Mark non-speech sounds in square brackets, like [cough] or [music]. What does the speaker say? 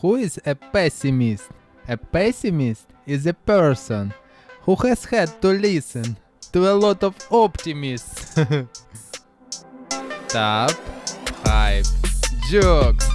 Who is a pessimist? A pessimist is a person who has had to listen to a lot of optimists. [laughs] Top 5 jokes.